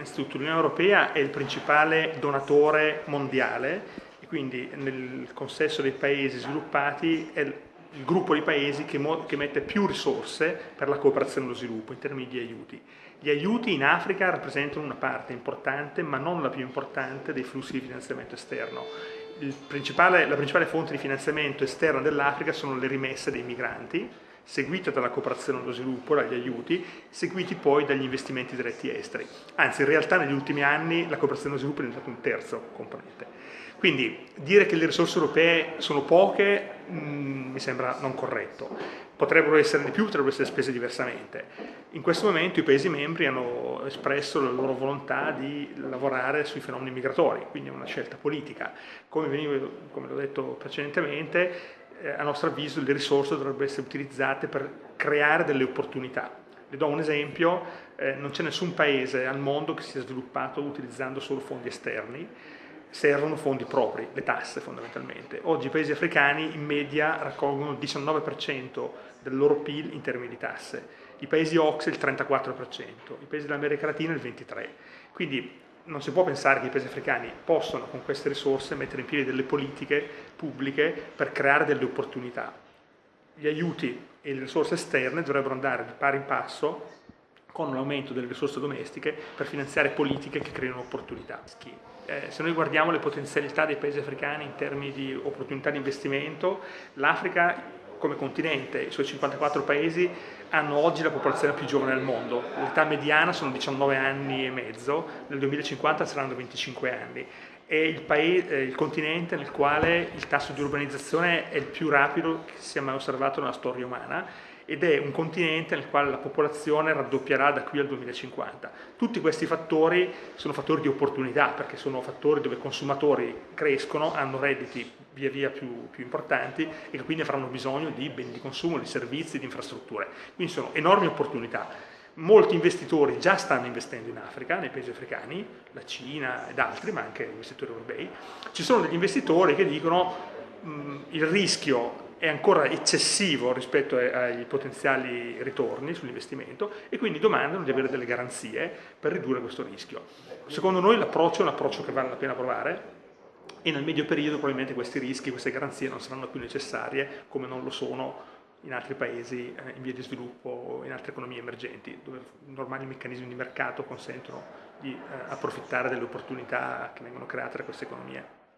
Innanzitutto l'Unione Europea è il principale donatore mondiale e quindi nel consesso dei paesi sviluppati è il gruppo di paesi che, che, mette più risorse per la cooperazione e lo sviluppo in termini di aiuti. Gli aiuti in Africa rappresentano una parte importante, ma non la più importante, dei flussi di finanziamento esterno. Principale, la principale fonte di finanziamento esterno dell'Africa sono le rimesse dei migranti, seguita dalla cooperazione allo sviluppo, dagli aiuti, seguiti poi dagli investimenti diretti esteri. Anzi, in realtà negli ultimi anni la cooperazione allo sviluppo è diventata un terzo componente. Quindi dire che le risorse europee sono poche mh, mm, mi sembra non corretto. Potrebbero essere di più, potrebbero essere spese diversamente. In questo momento i Paesi membri hanno espresso la loro volontà di lavorare sui fenomeni migratori, quindi è una scelta politica. Come, come l'ho detto precedentemente, eh, a nostro avviso le risorse dovrebbero essere utilizzate per creare delle opportunità. Le do un esempio, eh, non c'è nessun paese al mondo che sia sviluppato utilizzando solo fondi esterni, servono fondi propri, le tasse fondamentalmente. Oggi i paesi africani in media raccolgono il 19% del loro PIL in termini di tasse, i paesi OXE il 34%, i paesi dell'America Latina il 23%. Quindi non si può pensare che i paesi africani possano con queste risorse mettere in piedi delle politiche pubbliche per creare delle opportunità. Gli aiuti e le risorse esterne dovrebbero andare di pari passo con un aumento delle risorse domestiche per finanziare politiche che creino opportunità. Eh, se noi guardiamo le potenzialità dei paesi africani in termini di opportunità di investimento, l'Africa come continente, i suoi 54 paesi hanno oggi la popolazione più giovane del mondo, l'età mediana sono 19 anni e mezzo, nel 2050 saranno 25 anni. È il, paese, il continente nel quale il tasso di urbanizzazione è il più rapido che si sia mai osservato nella storia umana ed è un continente nel quale la popolazione raddoppierà da qui al 2050. Tutti questi fattori sono fattori di opportunità perché sono fattori dove i consumatori crescono, hanno redditi via via più, più importanti e quindi avranno bisogno di beni di consumo, di servizi, di infrastrutture. Quindi sono enormi opportunità. Molti investitori già stanno investendo in Africa, nei paesi africani, la Cina ed altri, ma anche investitori europei. Ci sono degli investitori che dicono mh, il rischio è ancora eccessivo rispetto ai potenziali ritorni sull'investimento e quindi domandano di avere delle garanzie per ridurre questo rischio. Secondo noi l'approccio è un approccio che vale la pena provare e nel medio periodo probabilmente questi rischi, queste garanzie non saranno più necessarie come non lo sono in altri paesi eh, in via di sviluppo o in altre economie emergenti dove normali meccanismi di mercato consentono di eh, approfittare delle opportunità che vengono create da queste economie.